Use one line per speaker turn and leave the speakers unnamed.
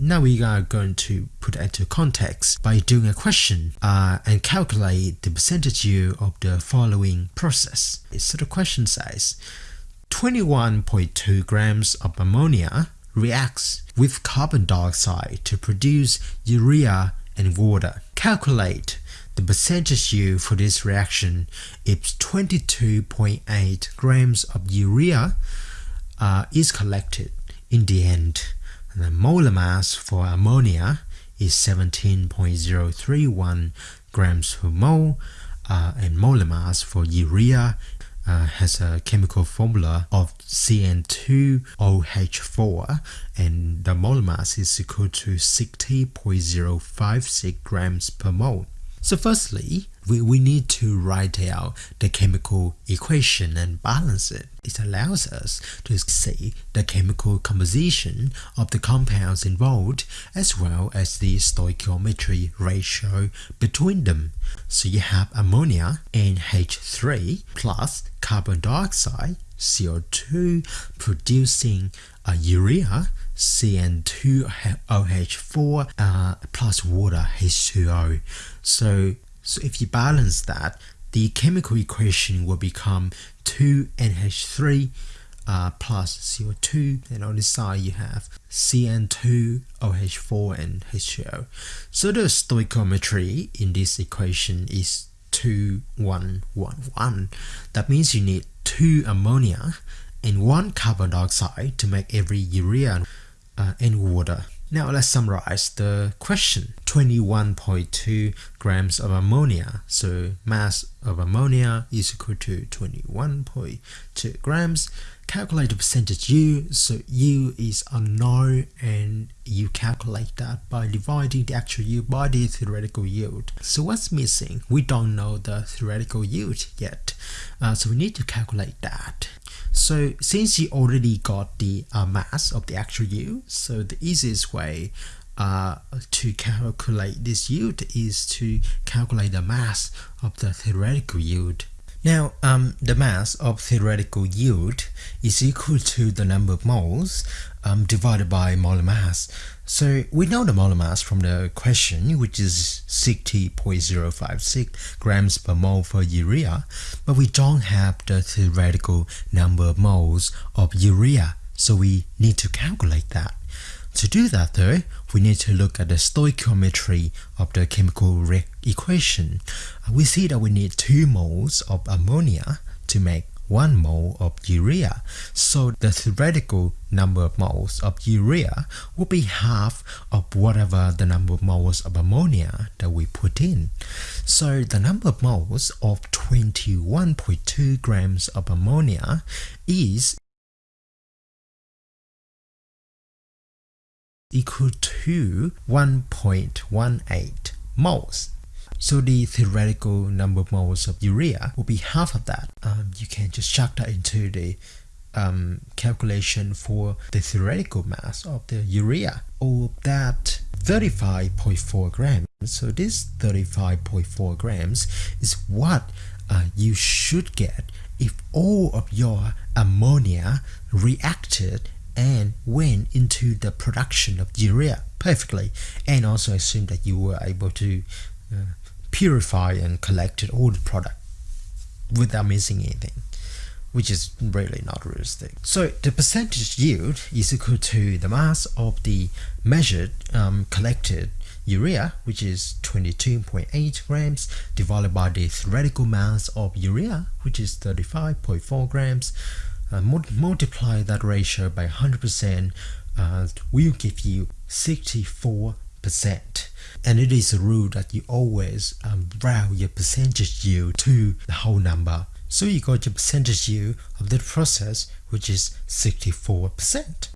Now we are going to put it into context by doing a question uh, and calculate the percentage yield of the following process. So the question says 21.2 grams of ammonia reacts with carbon dioxide to produce urea and water. Calculate the percentage yield for this reaction if 22.8 grams of urea uh, is collected. In the end, the molar mass for ammonia is 17.031 grams per mole uh, and molar mass for urea uh, has a chemical formula of CN2OH4 and the molar mass is equal to 60.056 grams per mole. So firstly, we, we need to write out the chemical equation and balance it. It allows us to see the chemical composition of the compounds involved as well as the stoichiometry ratio between them. So you have ammonia NH3 plus carbon dioxide CO2 producing urea CN2OH4 uh, plus water H2O. So, so if you balance that, the chemical equation will become 2NH3 uh, plus CO2 and on the side you have CN2OH4 and H2O. So the stoichiometry in this equation is 2111. That means you need 2 ammonia and 1 carbon dioxide to make every urea uh, and water. Now let's summarize the question. 21.2 grams of ammonia. So mass of ammonia is equal to 21.2 grams. Calculate the percentage yield. So yield is unknown and you calculate that by dividing the actual yield by the theoretical yield. So what's missing? We don't know the theoretical yield yet. Uh, so we need to calculate that. So since you already got the uh, mass of the actual yield, so the easiest way uh, to calculate this yield is to calculate the mass of the theoretical yield. Now, um, the mass of theoretical yield is equal to the number of moles um, divided by molar mass. So we know the molar mass from the question, which is 60.056 grams per mole for urea, but we don't have the theoretical number of moles of urea, so we need to calculate that. To do that though, we need to look at the stoichiometry of the chemical equation. Uh, we see that we need 2 moles of ammonia to make 1 mole of urea. So the theoretical number of moles of urea will be half of whatever the number of moles of ammonia that we put in. So the number of moles of 21.2 grams of ammonia is equal to 1.18 moles. So the theoretical number of moles of urea will be half of that. Um, you can just chuck that into the um, calculation for the theoretical mass of the urea or that 35.4 grams. So this 35.4 grams is what uh, you should get if all of your ammonia reacted and went into the production of urea perfectly and also assume that you were able to uh, purify and collect all the product without missing anything which is really not realistic. So the percentage yield is equal to the mass of the measured um, collected urea which is 22.8 grams divided by the theoretical mass of urea which is 35.4 grams uh, multiply that ratio by 100% uh, will give you 64 percent. And it is a rule that you always um, round your percentage yield to the whole number. So you got your percentage yield of the process which is 64 percent